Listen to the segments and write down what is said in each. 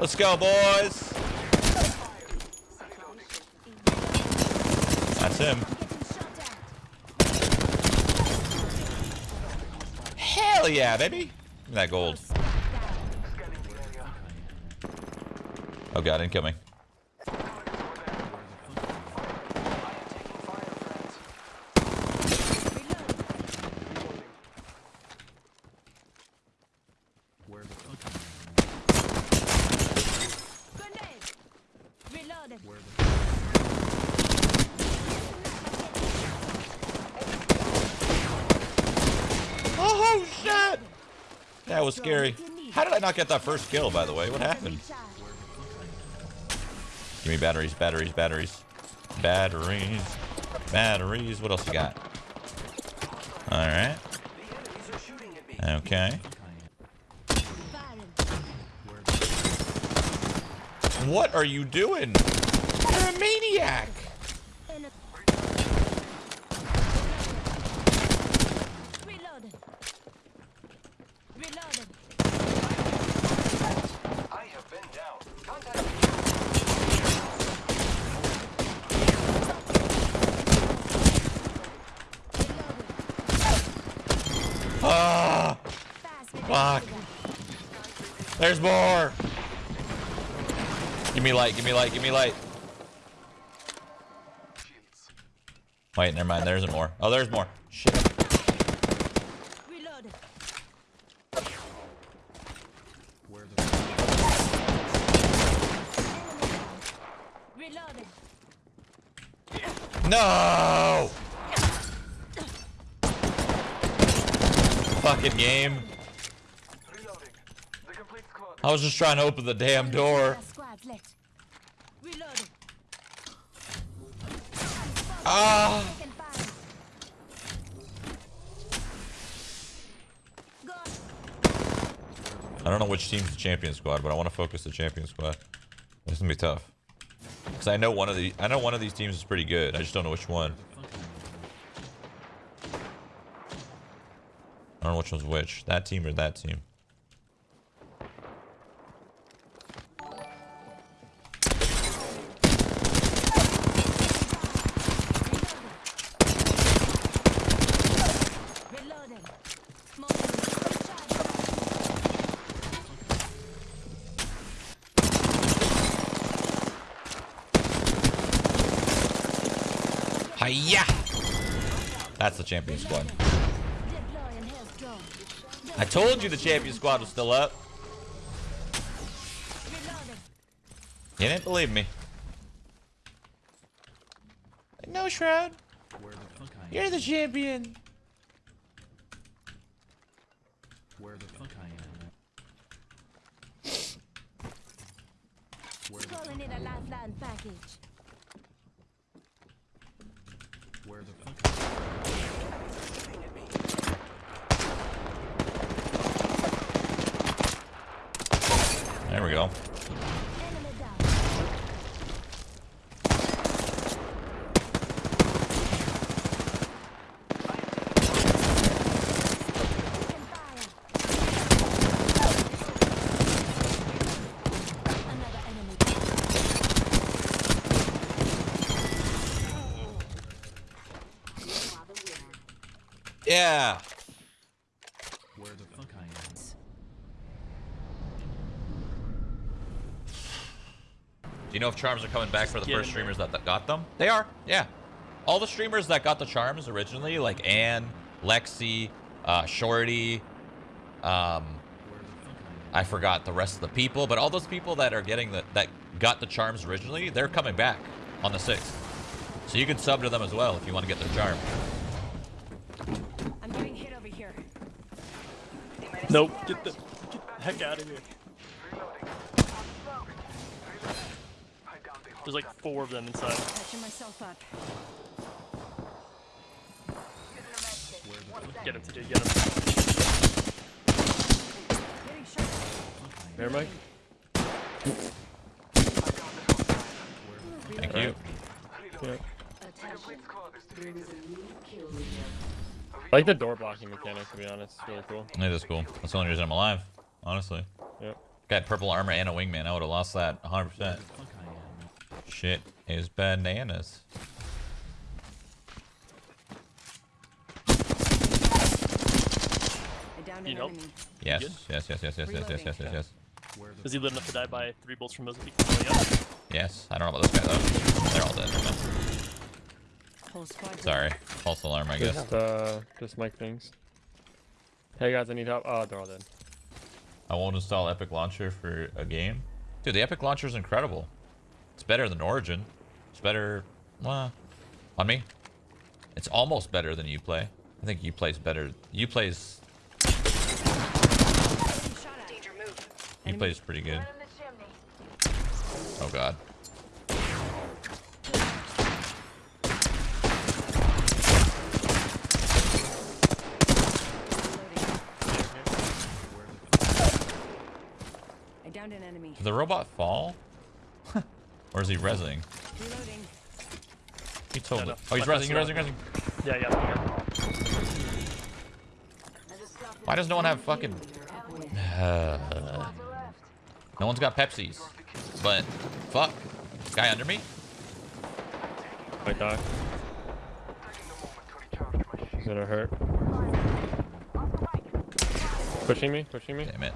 Let's go, boys. That's him. Hell yeah, baby. That gold. Oh god, incoming. Oh shit! That was scary. How did I not get that first kill, by the way? What happened? Give me batteries, batteries, batteries. Batteries. Batteries. What else you got? Alright. Okay. What are you doing? You're a maniac! Reloaded. Reloaded. I have been down. Contact Ah! Fuck. There's more! Give me light, give me light, give me light. Wait, never mind, there isn't more. Oh, there's more. Shit. Reloaded. Reloaded. No! Fucking game. reloading. The complete squad. I was just trying to open the damn door. Ah! I don't know which team's the champion squad, but I want to focus the champion squad. This is gonna be tough. Cause I know one of the I know one of these teams is pretty good. I just don't know which one. I don't know which one's which. That team or that team. Hiya! That's the champion squad. Deploying health drone. I told you the champion squad was still up. You didn't believe me. No, Shroud. Where the fuck I am? You're the champion. Where the fuck I am? Where the Calling in a lifeline package. where the fuck I am? There we go. Enemy down. Taking fire. Another enemy down. Yeah. Where the fuck I am? Do you know if charms are coming back for the first streamers that, that got them? They are. Yeah. All the streamers that got the charms originally, like Anne, Lexi, uh, Shorty, um, Where the fuck I forgot the rest of the people, but all those people that are getting the that got the charms originally, they're coming back on the sixth. So you can sub to them as well if you want to get their charm. I'm getting hit over here. Nope. Get the, get the heck out of here. There's like four of them inside. Patching myself up. Get him, TJ. Get him. There, Mike. Thank you. Yeah. I like the door blocking mechanic, to be honest. It's really cool. It is cool. That's the only reason I'm alive, honestly. Yep. Got purple armor and a wingman. I would have lost that 100%. Where fuck I am? Shit is bananas. I downed You know. Yes, yes, yes, yes, yes, yes, yes, yes, yes, yes. Is he lit enough to die by three bolts from Mozambique? Yeah. Yes. I don't know about this guy though. They're all dead. Never mind. Whole squad. Sorry. False alarm, I guess. Just, uh, just mic things. Hey guys, I need help. Oh, they're all dead. I won't install Epic Launcher for a game. Dude, the Epic Launcher is incredible. It's better than Origin. It's better. Well, on me. It's almost better than Uplay. I think Uplay's better. Uplay's Getting shot at. Danger move. Uplay's pretty good. Oh god. I downed an enemy. Did the robot fall? or is he rezzing? Reloading. He told No, me. no. Oh, he's My rezzing, he's rezzing, best he's rezzing. Yeah, yeah, yeah. Why does no one have fucking... no one's got Pepsis. But, fuck. Guy under me? Might die. Taking a moment to recharge my He's shield. gonna hurt. Pushing me, pushing me. Damn it.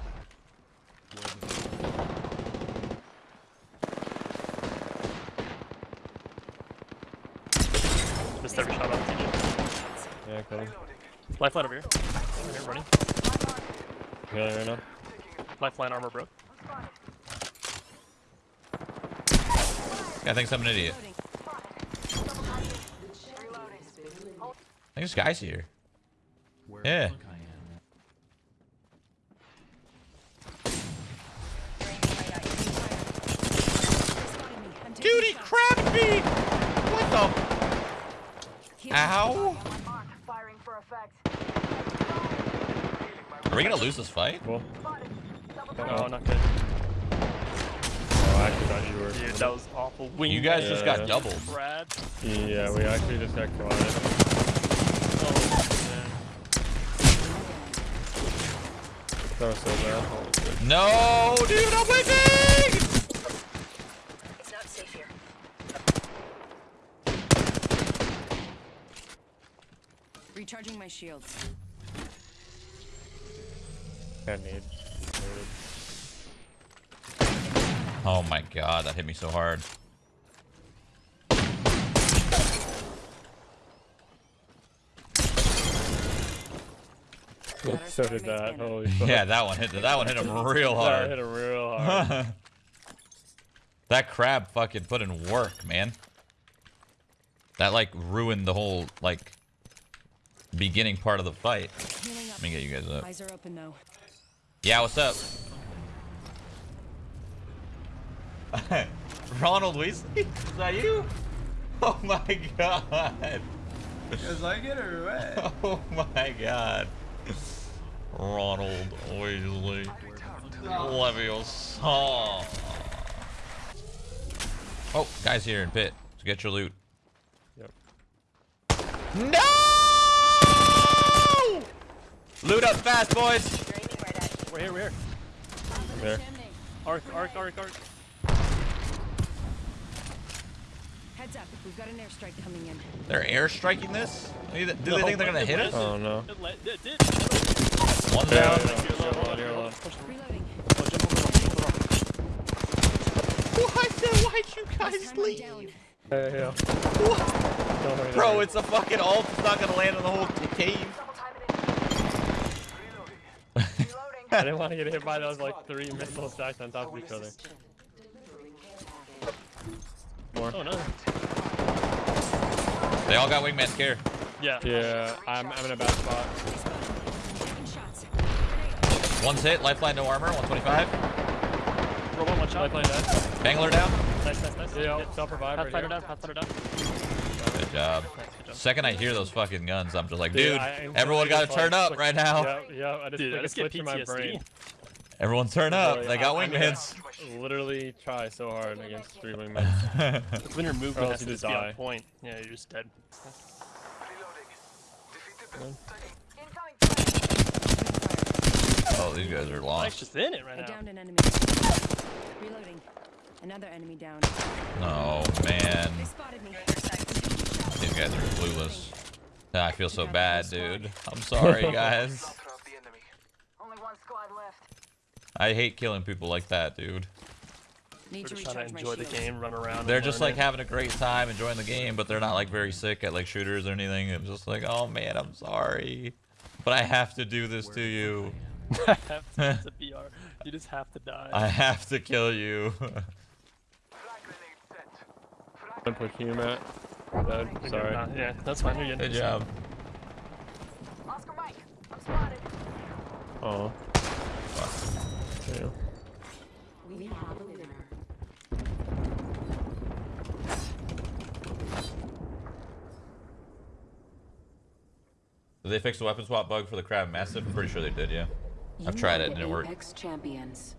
Missed every shot on TJ. Yeah, kill him. Lifeline over here. Over here, running. Healing right now. Lifeline armor broke. I think I'm an idiot. I think this guy's here. where Yeah. the fuck I am? Spotted me. I'm taking Dude, he shots. crabbed me! What the? Healing. Ow! Firing for effect. Are we gonna lose this fight? Cool. Oh, not good. Oh, I actually thought you were. Dude, that was awful. Wing You guys just got Yeah. doubled. Brad. Yeah, we actually just got caught. Oh, man. That was so bad. No, dude, I'm winning! It's not safe here. Recharging my shields. Can't need. Oh my god, that hit me so hard. So did that. Holy fuck. Yeah, that one hit. That one hit him real hard. That hit him real hard. that crab fucking put in work, man. That like ruined the whole like beginning part of the fight. Let me get you guys up. Eyes are open though. Yeah, what's up? Ronald Weasley? Is that you? Oh my god. Cause I get her wet. Oh my god. Ronald Weasley. Leviosa. Oh, guys here in pit. So get your loot. Yep. No! Loot up fast, boys. We're here, we're here. I'm here. Arc, arc, arc, arc. Heads up, we've got an airstrike coming in. They're airstriking this? Do they think they're gonna hit us? Oh no. One down. What the? Why'd you guys leave? Hey, yeah. Bro, it's a fucking ult. It's not gonna land on the whole cave. I didn't want to get hit by those like three missiles stacked on top of each other. More. Oh, no. They all got wingman scare. Yeah. Yeah, I'm, I'm in a bad spot. Taking One's hit. Lifeline, no armor. 125. Robot, one shot. Lifeline dead. Bangler down. Nice, nice, nice. Yeah, Hit. self-revive right Pathfinder here. down, Pathfinder down. Good job. Nice, good job. Second I hear those fucking guns, I'm just like, Dude, dude, I everyone gotta turn up click- right now. Yep, yep, I just, Dude, I like, just get switch in my PTSD. brain. Everyone turn up. Really, They got I- I'm wingmans. Literally try so hard against three wingmen. It's when your movement has to you just just be die. on point. Yeah, you're just dead. Reloading. Defeated the Incoming fire. Oh, these guys are Mike's lost. just in it right I now. downed an enemy. Reloading. Another enemy down. No, man. They spotted me. These guys are clueless. Ah, I feel so bad, dude. I'm sorry, guys. Only one squad left. I hate killing people like that, dude. Need We're to just trying recharge to my enjoy the game, run around. They're just like it. having a great time enjoying the game, but they're not like very sick at like shooters or anything. It's just like, oh man, I'm sorry, but I have to do this to you. I have to, it's a BR. You just have to die. I have to kill you. I'm pushing you, Matt. Dead. You're good. Sorry. Nah, yeah, that's fine. You're good. Good job. Oscar Mike, I'm spotted. Oh. Yeah. We have a winner. Did they fix the weapon swap bug for the crab massive? I'm pretty sure they did. Yeah. I've tried it, the didn't work. Champions.